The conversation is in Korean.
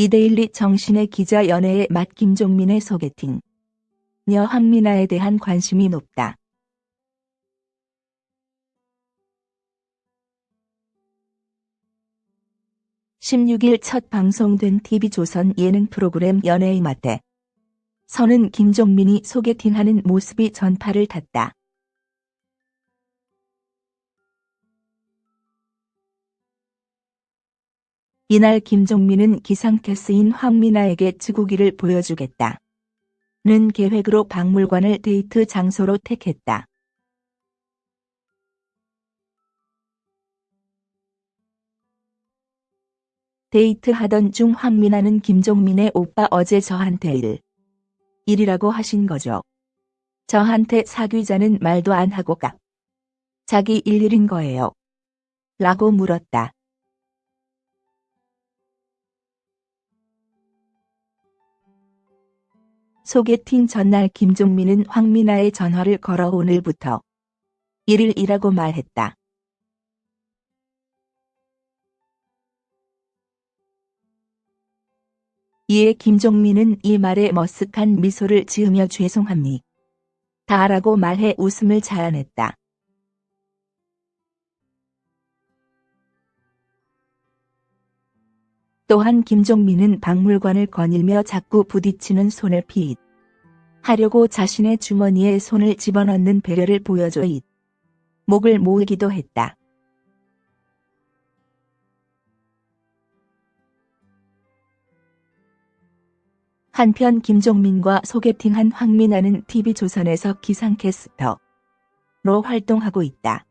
이데일리 정신의 기자 연애의 맛 김종민의 소개팅. 녀 황미나에 대한 관심이 높다. 16일 첫 방송된 TV조선 예능 프로그램 연애의 맛에 선은 김종민이 소개팅하는 모습이 전파를 탔다. 이날 김종민은 기상캐스인 황미나에게 지구기를 보여주겠다. 는 계획으로 박물관을 데이트 장소로 택했다. 데이트하던 중 황미나는 김종민의 오빠 어제 저한테 일. 일이라고 하신 거죠. 저한테 사귀자는 말도 안 하고 깍. 자기 일일인 거예요. 라고 물었다. 소개팅 전날 김종민은 황미나의 전화를 걸어 오늘부터 1일이라고 말했다. 이에 김종민은 이 말에 머쓱한 미소를 지으며 죄송합니다. 다라고 말해 웃음을 자아냈다. 또한 김종민은 박물관을 거닐며 자꾸 부딪히는 손을 피잇. 하려고 자신의 주머니에 손을 집어넣는 배려를 보여줘 잇. 목을 모으기도 했다. 한편 김종민과 소개팅한 황민아는 TV조선에서 기상캐스터로 활동하고 있다.